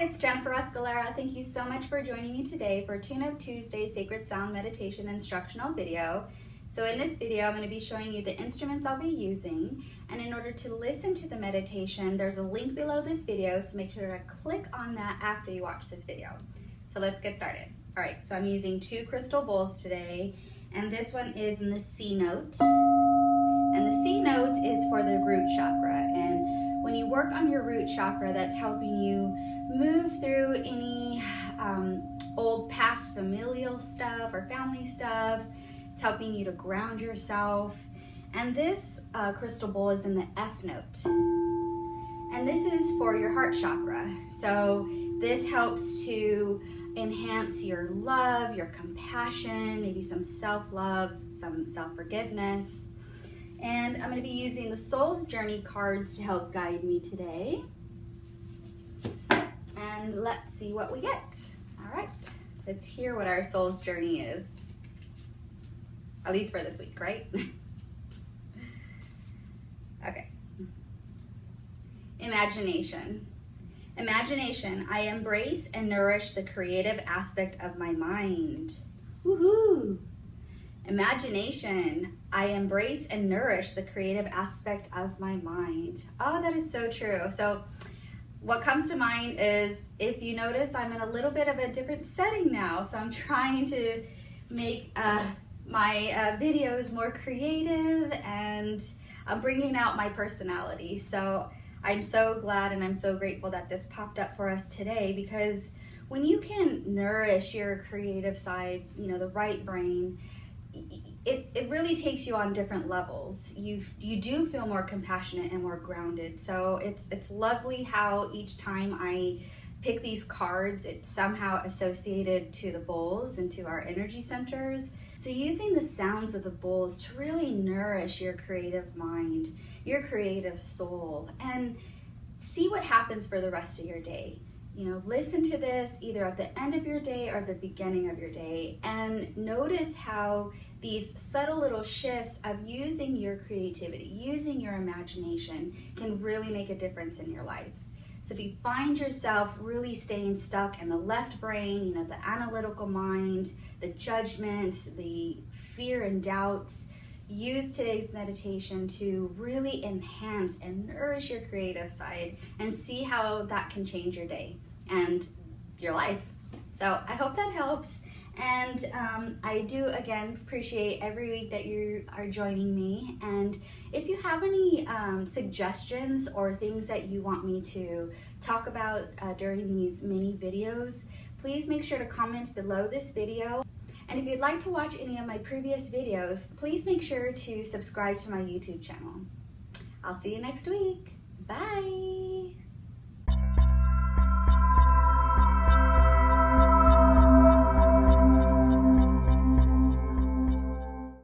it's Jennifer Escalera. Thank you so much for joining me today for Tune Up Tuesday Sacred Sound Meditation instructional video. So in this video, I'm going to be showing you the instruments I'll be using. And in order to listen to the meditation, there's a link below this video, so make sure to click on that after you watch this video. So let's get started. All right, so I'm using two crystal bowls today, and this one is in the C note. And the C note is for the root chakra. When you work on your root chakra, that's helping you move through any um, old past familial stuff or family stuff, it's helping you to ground yourself. And this uh, crystal bowl is in the F note. And this is for your heart chakra. So this helps to enhance your love, your compassion, maybe some self-love, some self-forgiveness. And I'm gonna be using the Soul's Journey cards to help guide me today. And let's see what we get. All right, let's hear what our Soul's Journey is at least for this week, right? okay. Imagination. Imagination. I embrace and nourish the creative aspect of my mind. Woohoo! Imagination. I embrace and nourish the creative aspect of my mind. Oh, that is so true. So, what comes to mind is if you notice, I'm in a little bit of a different setting now. So, I'm trying to make a my uh, videos more creative and I'm bringing out my personality. So I'm so glad and I'm so grateful that this popped up for us today because when you can nourish your creative side, you know, the right brain, it, it really takes you on different levels. You you do feel more compassionate and more grounded. So it's it's lovely how each time I pick these cards, it's somehow associated to the bowls and to our energy centers. So using the sounds of the bowls to really nourish your creative mind, your creative soul, and see what happens for the rest of your day. You know, listen to this either at the end of your day or the beginning of your day and notice how these subtle little shifts of using your creativity, using your imagination can really make a difference in your life. So if you find yourself really staying stuck in the left brain, you know, the analytical mind, the judgment, the fear and doubts, use today's meditation to really enhance and nourish your creative side and see how that can change your day and your life. So I hope that helps. And um, I do again appreciate every week that you are joining me. And if you have any um, suggestions or things that you want me to talk about uh, during these mini videos, please make sure to comment below this video. And if you'd like to watch any of my previous videos, please make sure to subscribe to my YouTube channel. I'll see you next week. Bye.